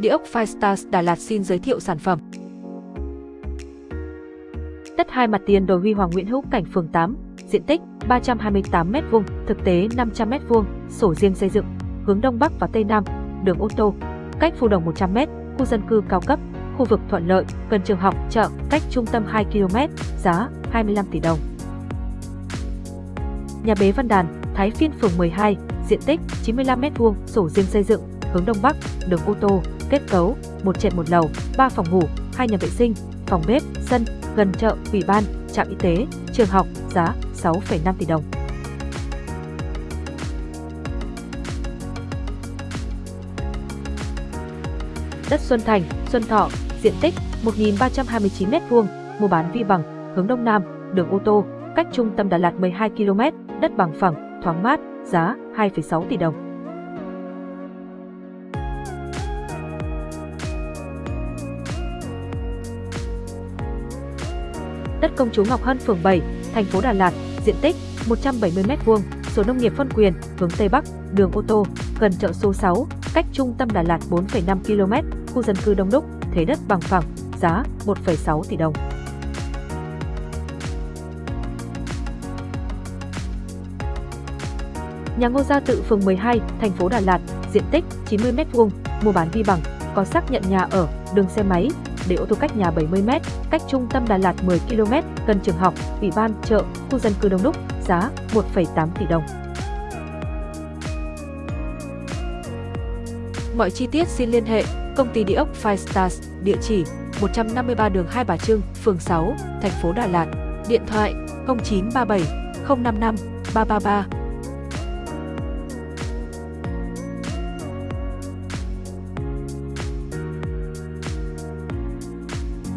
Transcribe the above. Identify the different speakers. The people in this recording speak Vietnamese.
Speaker 1: Địa ốc Firestars Đà Lạt xin giới thiệu sản phẩm.
Speaker 2: Đất hai mặt tiền đồi Huy Hoàng Nguyễn Hữu Cảnh phường 8, diện tích 328m2, thực tế 500m2, sổ riêng xây dựng, hướng Đông Bắc và Tây Nam, đường ô tô, cách phù đồng 100m, khu dân cư cao cấp, khu vực thuận lợi, gần trường học, chợ, cách trung tâm 2 km, giá 25 tỷ đồng. Nhà bế Văn Đàn, Thái Phiên phường 12, diện tích 95m2, sổ riêng xây dựng, hướng Đông Bắc, đường ô tô, kết cấu, một trệt một lầu, 3 phòng ngủ, 2 nhà vệ sinh, phòng bếp, sân, gần chợ, ủy ban, trạm y tế, trường học, giá 6,5 tỷ đồng. Đất Xuân Thành, Xuân Thọ, diện tích 1.329m2, mua bán vi bằng, hướng Đông Nam, đường ô tô, cách trung tâm Đà Lạt 12 km, đất bằng phẳng, thoáng mát, giá 2,6 tỷ đồng. Đất công chúa Ngọc Hân phường 7, thành phố Đà Lạt, diện tích 170m2, số nông nghiệp phân quyền, hướng Tây Bắc, đường ô tô, gần chợ số 6, cách trung tâm Đà Lạt 4,5 km, khu dân cư đông đúc, thế đất bằng phẳng, giá 1,6 tỷ đồng. Nhà Ngô Gia Tự phường 12, thành phố Đà Lạt, diện tích 90m2, mua bán vi bằng, có xác nhận nhà ở, đường xe máy, để ô tô cách nhà 70m, cách trung tâm Đà Lạt 10 km, gần trường học, ủy ban, chợ, khu dân cư đông đúc, giá 1,8 tỷ đồng.
Speaker 1: Mọi chi tiết xin liên hệ công ty địa ốc Five Stars, địa chỉ 153 đường Hai Bà Trưng, phường 6, thành phố Đà Lạt, điện thoại 0937 055 333